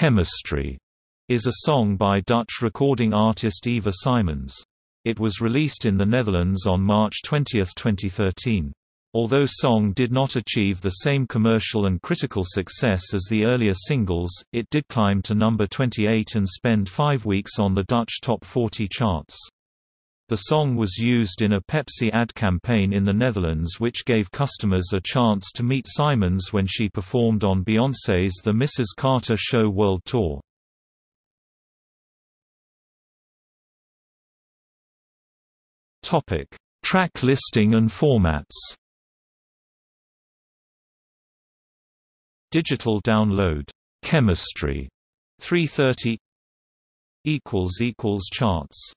Chemistry is a song by Dutch recording artist Eva Simons. It was released in the Netherlands on March 20, 2013. Although the song did not achieve the same commercial and critical success as the earlier singles, it did climb to number 28 and spend five weeks on the Dutch Top 40 charts. The song was used in a Pepsi ad campaign in the Netherlands which gave customers a chance to meet Simons when she performed on Beyoncé's The Mrs. Carter Show World Tour. Topic: Track listing and formats Digital download Chemistry 330 equals equals charts